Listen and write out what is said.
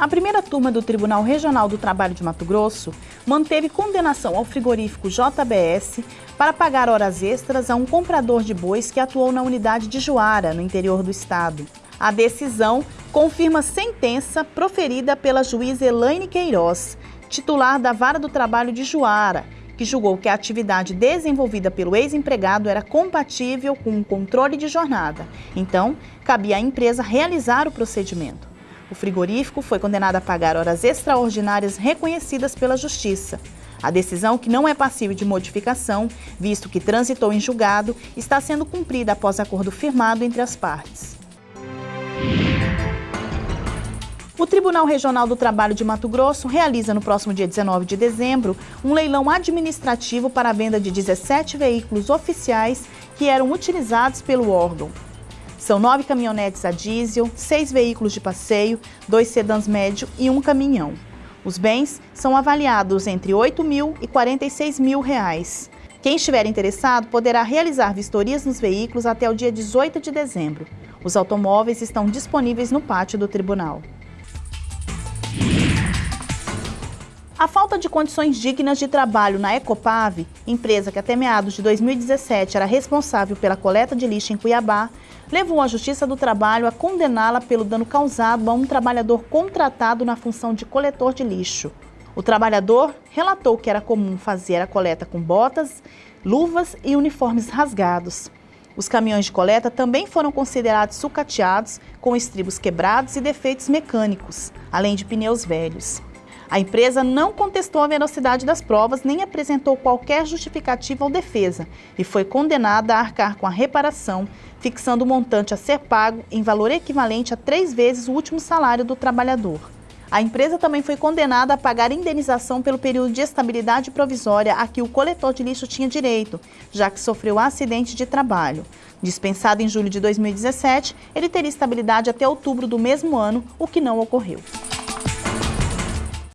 A primeira turma do Tribunal Regional do Trabalho de Mato Grosso manteve condenação ao frigorífico JBS para pagar horas extras a um comprador de bois que atuou na unidade de Juara, no interior do estado. A decisão confirma sentença proferida pela juíza Elaine Queiroz, titular da Vara do Trabalho de Juara, que julgou que a atividade desenvolvida pelo ex-empregado era compatível com o controle de jornada. Então, cabia à empresa realizar o procedimento. O frigorífico foi condenado a pagar horas extraordinárias reconhecidas pela Justiça. A decisão, que não é passível de modificação, visto que transitou em julgado, está sendo cumprida após acordo firmado entre as partes. O Tribunal Regional do Trabalho de Mato Grosso realiza no próximo dia 19 de dezembro um leilão administrativo para a venda de 17 veículos oficiais que eram utilizados pelo órgão. São nove caminhonetes a diesel, seis veículos de passeio, dois sedãs médio e um caminhão. Os bens são avaliados entre 8 mil e 46 mil reais. Quem estiver interessado poderá realizar vistorias nos veículos até o dia 18 de dezembro. Os automóveis estão disponíveis no pátio do tribunal. A falta de condições dignas de trabalho na Ecopave, empresa que até meados de 2017 era responsável pela coleta de lixo em Cuiabá, levou a Justiça do Trabalho a condená-la pelo dano causado a um trabalhador contratado na função de coletor de lixo. O trabalhador relatou que era comum fazer a coleta com botas, luvas e uniformes rasgados. Os caminhões de coleta também foram considerados sucateados, com estribos quebrados e defeitos mecânicos, além de pneus velhos. A empresa não contestou a veracidade das provas nem apresentou qualquer justificativa ou defesa e foi condenada a arcar com a reparação, fixando o montante a ser pago em valor equivalente a três vezes o último salário do trabalhador. A empresa também foi condenada a pagar indenização pelo período de estabilidade provisória a que o coletor de lixo tinha direito, já que sofreu acidente de trabalho. Dispensado em julho de 2017, ele teria estabilidade até outubro do mesmo ano, o que não ocorreu.